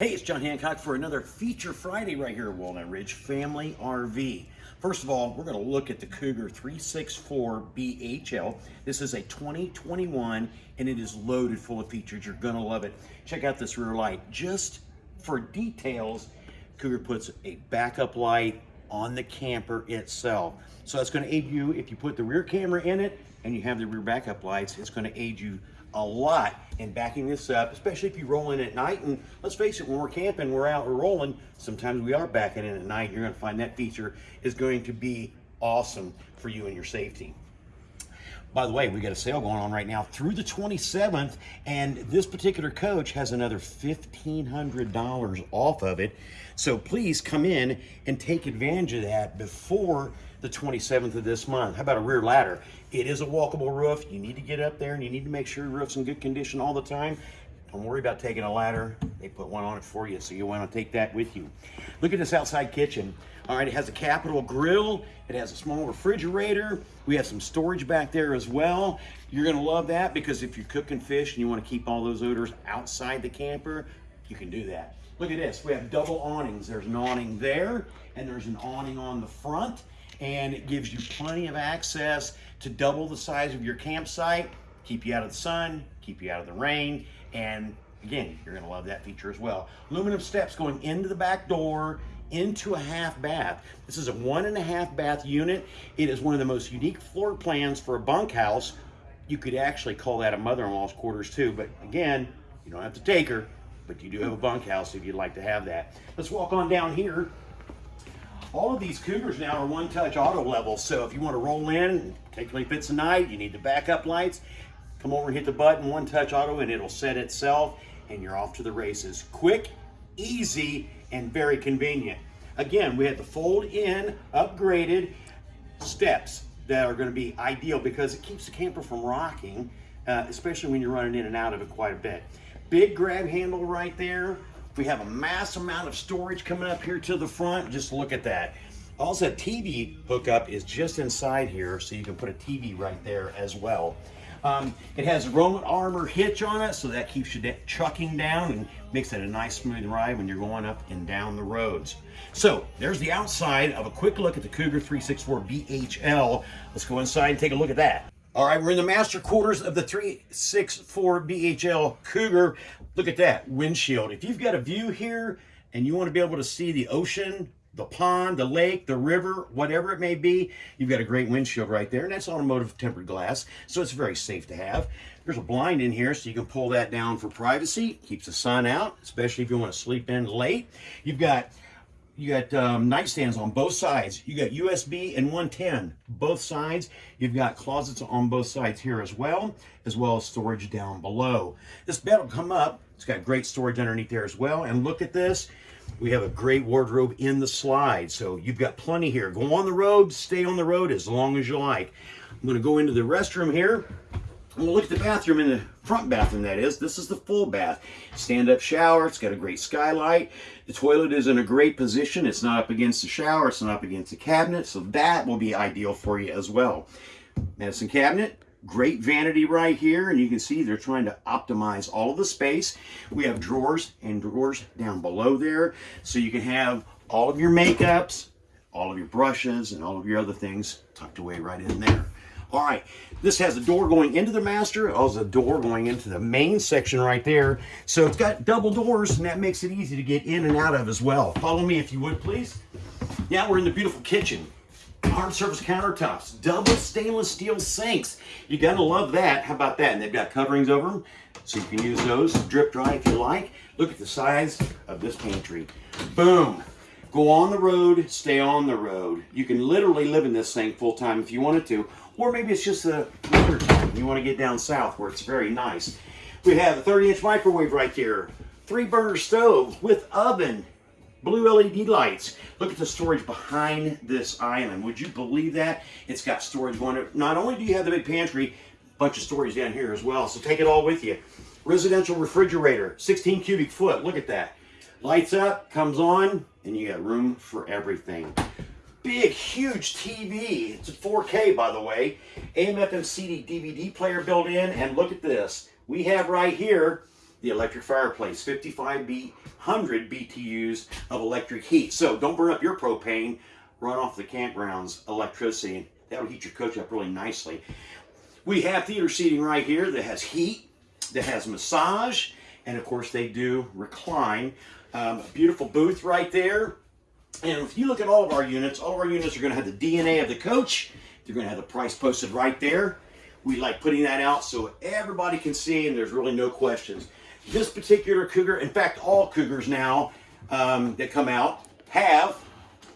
Hey, it's John Hancock for another Feature Friday right here at Walnut Ridge Family RV. First of all, we're going to look at the Cougar 364 BHL. This is a 2021 and it is loaded full of features. You're going to love it. Check out this rear light. Just for details, Cougar puts a backup light on the camper itself. So that's going to aid you if you put the rear camera in it and you have the rear backup lights. It's going to aid you a lot in backing this up, especially if you roll in at night. And let's face it, when we're camping, we're out, we're rolling, sometimes we are backing in at night. You're gonna find that feature is going to be awesome for you and your safety. By the way, we got a sale going on right now through the 27th, and this particular coach has another $1,500 off of it. So please come in and take advantage of that before the 27th of this month. How about a rear ladder? It is a walkable roof. You need to get up there and you need to make sure your roof's in good condition all the time. Don't worry about taking a ladder. They put one on it for you, so you want to take that with you. Look at this outside kitchen. All right, it has a capital grill. It has a small refrigerator. We have some storage back there as well. You're gonna love that because if you're cooking fish and you wanna keep all those odors outside the camper, you can do that. Look at this, we have double awnings. There's an awning there and there's an awning on the front and it gives you plenty of access to double the size of your campsite, keep you out of the sun, keep you out of the rain, and again, you're gonna love that feature as well. Aluminum steps going into the back door, into a half bath. This is a one and a half bath unit. It is one of the most unique floor plans for a bunkhouse. You could actually call that a mother-in-law's quarters too, but again, you don't have to take her, but you do have a bunkhouse if you'd like to have that. Let's walk on down here. All of these Cougars now are one-touch auto level, so if you want to roll in, take if it's a night, you need the backup lights, come over and hit the button, one-touch auto, and it'll set itself, and you're off to the races. Quick, easy, and very convenient. Again, we have the fold-in, upgraded steps that are going to be ideal because it keeps the camper from rocking, uh, especially when you're running in and out of it quite a bit. Big grab handle right there. We have a mass amount of storage coming up here to the front. Just look at that. Also, TV hookup is just inside here, so you can put a TV right there as well. Um, it has a Roman armor hitch on it, so that keeps you chucking down and makes it a nice smooth ride when you're going up and down the roads. So there's the outside of a quick look at the Cougar 364 BHL. Let's go inside and take a look at that. All right, we're in the master quarters of the 364 BHL Cougar. Look at that windshield. If you've got a view here and you want to be able to see the ocean the pond, the lake, the river, whatever it may be, you've got a great windshield right there, and that's automotive tempered glass, so it's very safe to have. There's a blind in here, so you can pull that down for privacy. Keeps the sun out, especially if you want to sleep in late. You've got you got um, nightstands on both sides. You got USB and 110, both sides. You've got closets on both sides here as well, as well as storage down below. This bed will come up. It's got great storage underneath there as well. And look at this. We have a great wardrobe in the slide. So you've got plenty here. Go on the road, stay on the road as long as you like. I'm gonna go into the restroom here. Look at the bathroom in the front bathroom, that is. This is the full bath. Stand-up shower. It's got a great skylight. The toilet is in a great position. It's not up against the shower. It's not up against the cabinet. So that will be ideal for you as well. Medicine cabinet. Great vanity right here, and you can see they're trying to optimize all of the space. We have drawers and drawers down below there, so you can have all of your makeups, all of your brushes, and all of your other things tucked away right in there. All right, this has a door going into the master, oh, also a door going into the main section right there. So it's got double doors, and that makes it easy to get in and out of as well. Follow me if you would, please. Now we're in the beautiful kitchen hard surface countertops, double stainless steel sinks. You're gonna love that. How about that? And they've got coverings over them, so you can use those drip dry if you like. Look at the size of this pantry. Boom. Go on the road, stay on the road. You can literally live in this thing full time if you wanted to, or maybe it's just a winter time. You want to get down south where it's very nice. We have a 30 inch microwave right here, three burner stove with oven, blue LED lights. Look at the storage behind this island. Would you believe that? It's got storage going. Not only do you have the big pantry, bunch of storage down here as well, so take it all with you. Residential refrigerator, 16 cubic foot. Look at that. Lights up, comes on, and you got room for everything. Big, huge TV. It's a 4K, by the way. AM, FM, CD, DVD player built in, and look at this. We have right here the electric fireplace, 55 B, 100 BTUs of electric heat. So don't burn up your propane, run off the campground's electricity. And That'll heat your coach up really nicely. We have theater seating right here that has heat, that has massage, and of course they do recline. Um, beautiful booth right there. And if you look at all of our units, all of our units are going to have the DNA of the coach. They're going to have the price posted right there. We like putting that out so everybody can see and there's really no questions. This particular Cougar, in fact, all Cougars now um, that come out have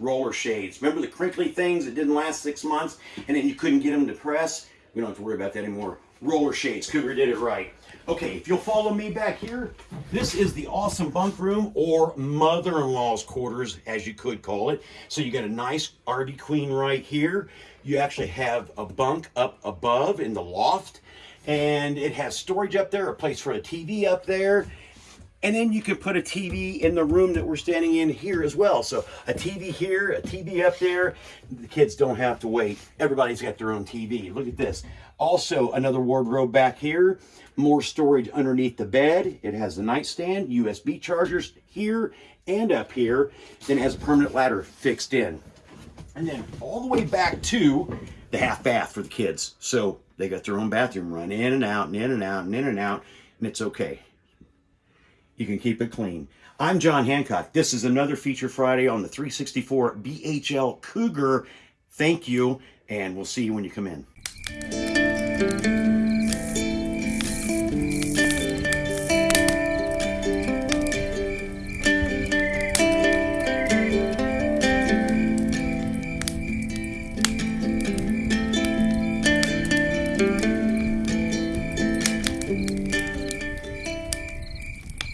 roller shades. Remember the crinkly things that didn't last six months and then you couldn't get them to press? We don't have to worry about that anymore. Roller shades, Cougar did it right. Okay, if you'll follow me back here, this is the awesome bunk room or mother-in-law's quarters, as you could call it. So you got a nice RV queen right here. You actually have a bunk up above in the loft and it has storage up there, a place for a TV up there. And then you can put a TV in the room that we're standing in here as well. So a TV here, a TV up there. The kids don't have to wait. Everybody's got their own TV. Look at this. Also another wardrobe back here. More storage underneath the bed. It has a nightstand, USB chargers here and up here. Then it has a permanent ladder fixed in. And then all the way back to the half bath for the kids. So they got their own bathroom run in and out and in and out and in and out. And it's okay you can keep it clean. I'm John Hancock. This is another Feature Friday on the 364 BHL Cougar. Thank you, and we'll see you when you come in.